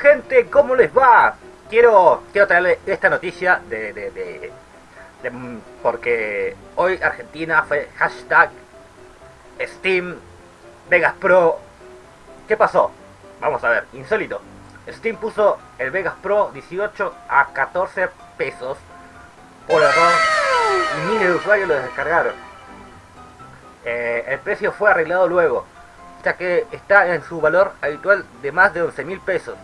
gente, ¿cómo les va? Quiero, quiero traerle esta noticia de, de, de, de- mm, porque hoy Argentina fue hashtag Steam Vegas Pro. ¿Qué pasó? Vamos a ver, insólito. Steam puso el Vegas Pro 18 a 14 pesos por error y miles de usuarios lo descargaron. Eh, el precio fue arreglado luego, ya que está en su valor habitual de más de 11 mil pesos.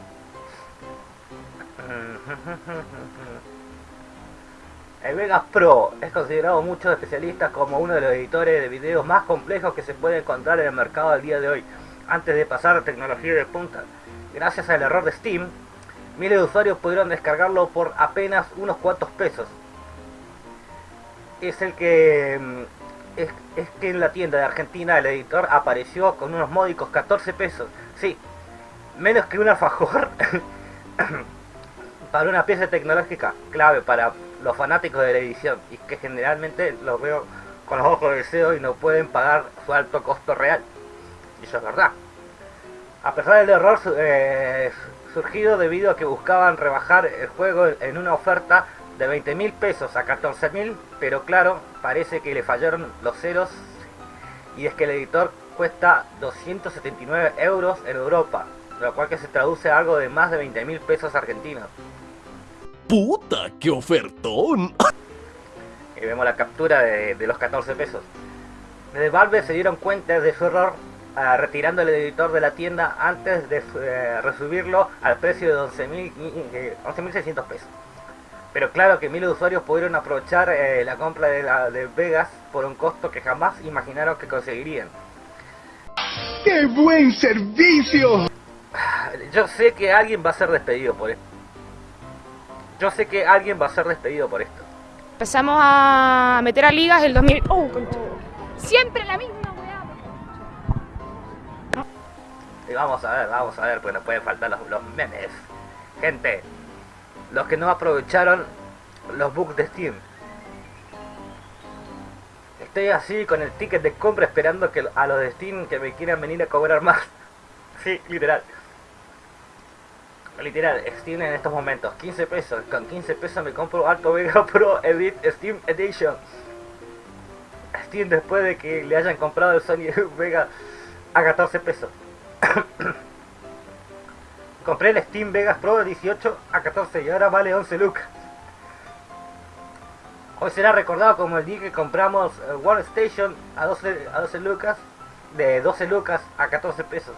El Vegas Pro es considerado muchos especialistas como uno de los editores de videos más complejos que se puede encontrar en el mercado al día de hoy, antes de pasar a tecnología de punta. Gracias al error de Steam, miles de usuarios pudieron descargarlo por apenas unos cuantos pesos. Es el que mm, es, que en la tienda de Argentina el editor apareció con unos módicos 14 pesos. Sí, menos que un alfajor para una pieza tecnológica clave para los fanáticos de la edición y que generalmente los veo con los ojos de deseo y no pueden pagar su alto costo real. Y eso es verdad. A pesar del error eh, surgido debido a que buscaban rebajar el juego en una oferta de 20 mil pesos a 14 mil, pero claro, parece que le fallaron los ceros y es que el editor cuesta 279 euros en Europa, lo cual que se traduce a algo de más de 20 mil pesos argentinos. ¡Puta, qué ofertón! Y vemos la captura de, de los 14 pesos. Desde Valve se dieron cuenta de su error ah, retirando el editor de la tienda antes de eh, resubirlo al precio de 11.000, eh, 11.600 pesos. Pero claro que miles de usuarios pudieron aprovechar eh, la compra de, la, de Vegas por un costo que jamás imaginaron que conseguirían. ¡Qué buen servicio! Yo sé que alguien va a ser despedido por esto. Yo sé que alguien va a ser despedido por esto. Empezamos a meter a ligas el 2000. ¡Oh, concha! Siempre la misma weá. Y vamos a ver, vamos a ver, pues no pueden faltar los, los memes. Gente, los que no aprovecharon los bugs de Steam. Estoy así con el ticket de compra esperando que a los de Steam que me quieran venir a cobrar más. Sí, literal. Literal, Steam en estos momentos, 15 pesos. Con 15 pesos me compro Alto Vega Pro Edit Steam Edition. Steam después de que le hayan comprado el Sony Vega a 14 pesos. Compré el Steam Vegas Pro de 18 a 14 y ahora vale 11 lucas. Hoy será recordado como el día que compramos eh, Workstation a 12, a 12 lucas, de 12 lucas a 14 pesos.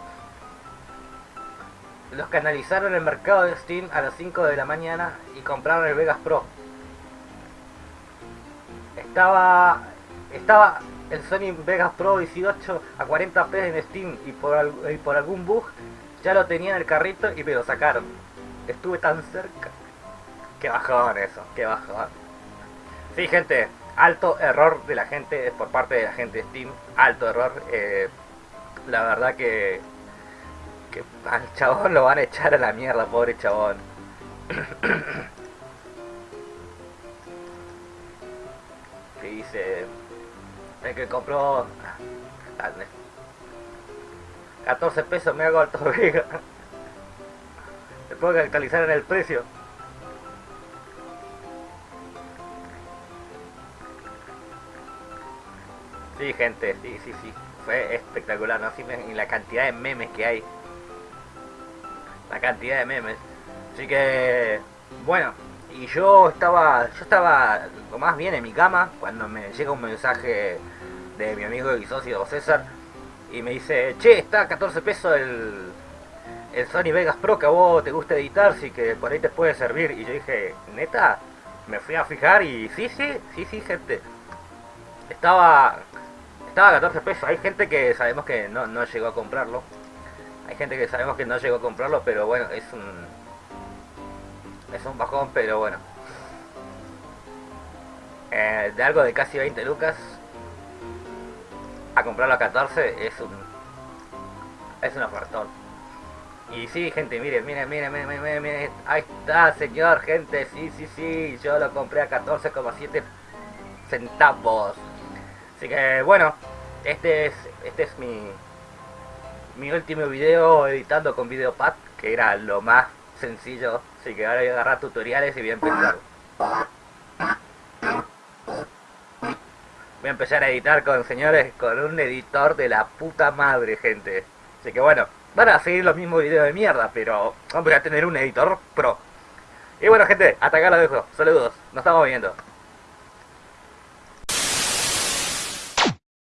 Los que analizaron el mercado de Steam a las 5 de la mañana y compraron el Vegas Pro. Estaba estaba el Sony Vegas Pro 18 a 40 pesos en Steam y por, al- y por algún bug ya lo tenía en el carrito y me lo sacaron. Estuve tan cerca. Qué bajón eso, qué bajón. Sí, gente, alto error de la gente, por parte de la gente de Steam, alto error. eh, la verdad que, que al chabón lo van a echar a la mierda, pobre chabón. que dice el que compró ah, 14 pesos me hago alto vega se puede actualizar en el precio. Sí gente sí sí sí. Fue espectacular no sí, me- y la cantidad de memes que hay la cantidad de memes. Así que bueno y yo estaba yo estaba lo más bien en mi cama cuando me llega un mensaje de mi amigo y socio César y me dice che está a 14 pesos el el Sony Vegas Pro que a vos te gusta editar sí que por ahí te puede servir y yo dije neta me fui a fijar y sí sí sí sí gente. Estaba estaba a 14 pesos. Hay gente que sabemos que no, no llegó a comprarlo hay gente que sabemos que no llegó a comprarlo pero bueno es un es un bajón, pero bueno. Eh, de algo de casi 20 lucas a comprarlo a 14 es un es un ofertón. Y sí, gente, miren, miren, miren, miren, miren, miren, ahí está, señor, gente, sí, sí, sí, yo lo compré a 14,7 centavos. Así que bueno, este es este es mi mi último video editando con Videopad, que era lo más sencillo. Así que ahora voy a agarrar tutoriales y voy a empezar. Voy a empezar a editar con, señores, con un editor de la puta madre, gente. Así que bueno, van a seguir los mismos videos de mierda, pero voy a tener un editor pro. Y bueno, gente, hasta acá lo dejo. Saludos, nos estamos viendo.